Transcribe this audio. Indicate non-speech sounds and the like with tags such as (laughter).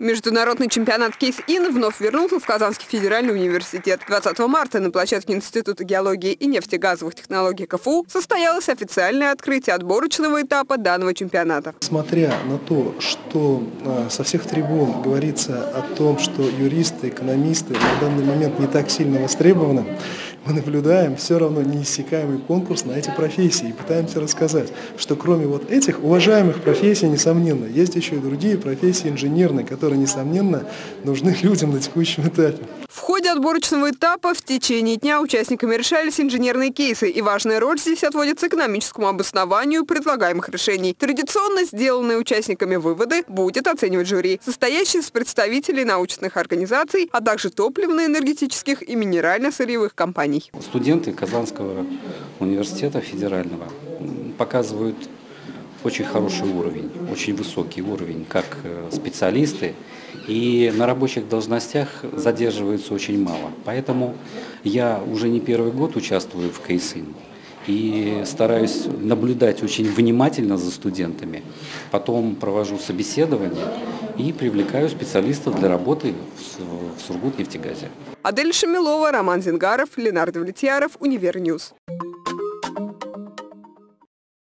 Международный чемпионат Кейс-Ин вновь вернулся в Казанский федеральный университет. 20 марта на площадке Института геологии и нефтегазовых технологий КФУ состоялось официальное открытие отборочного этапа данного чемпионата. Смотря на то, что а, со всех трибун говорится о том, что юристы, экономисты на данный момент не так сильно востребованы, мы наблюдаем все равно неиссякаемый конкурс на эти профессии и пытаемся рассказать, что кроме вот этих уважаемых профессий, несомненно, есть еще и другие профессии инженерные, которые несомненно, нужны (laughs) людям на текущем этапе. В ходе отборочного этапа в течение дня участниками решались инженерные кейсы, и важная роль здесь отводится экономическому обоснованию предлагаемых решений. Традиционно сделанные участниками выводы будет оценивать жюри, состоящее из представителей научных организаций, а также топливно-энергетических и минерально-сырьевых компаний. Студенты Казанского университета федерального показывают очень хороший уровень, очень высокий уровень, как э, специалисты, и на рабочих должностях задерживаются очень мало. Поэтому я уже не первый год участвую в КСИН и стараюсь наблюдать очень внимательно за студентами. Потом провожу собеседование и привлекаю специалистов для работы в Сургутнефтегазе. Адель Шамилова, Роман Зингаров, Ленар Довлетьяров, Univer News.